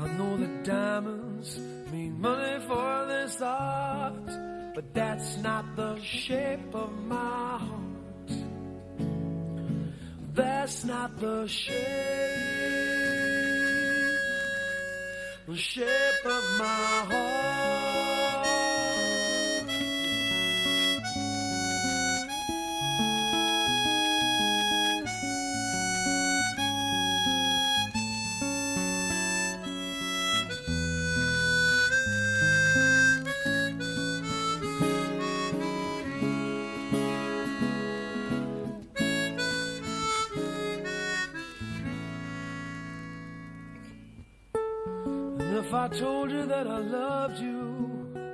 I know that diamonds mean money for this art, but that's not the shape of my heart. That's not the shape, the shape of my if I told you that I loved you?